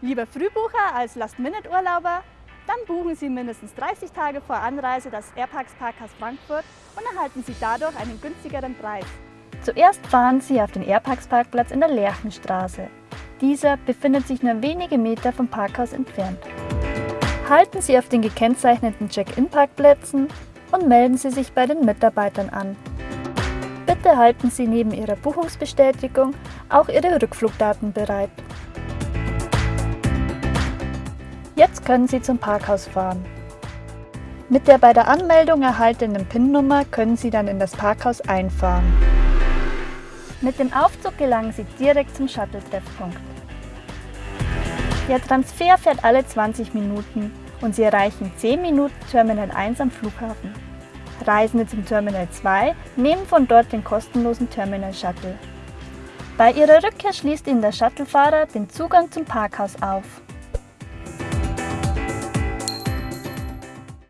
Lieber Frühbucher als Last-Minute-Urlauber? Dann buchen Sie mindestens 30 Tage vor Anreise das Airparks Parkhaus Frankfurt und erhalten Sie dadurch einen günstigeren Preis. Zuerst fahren Sie auf den Airparks Parkplatz in der Lerchenstraße. Dieser befindet sich nur wenige Meter vom Parkhaus entfernt. Halten Sie auf den gekennzeichneten Check-in-Parkplätzen und melden Sie sich bei den Mitarbeitern an. Bitte halten Sie neben Ihrer Buchungsbestätigung auch Ihre Rückflugdaten bereit. Jetzt können Sie zum Parkhaus fahren. Mit der bei der Anmeldung erhaltenen PIN-Nummer können Sie dann in das Parkhaus einfahren. Mit dem Aufzug gelangen Sie direkt zum Shuttle-Treffpunkt. Der Transfer fährt alle 20 Minuten und Sie erreichen 10 Minuten Terminal 1 am Flughafen. Reisende zum Terminal 2 nehmen von dort den kostenlosen Terminal Shuttle. Bei Ihrer Rückkehr schließt Ihnen der Shuttlefahrer den Zugang zum Parkhaus auf.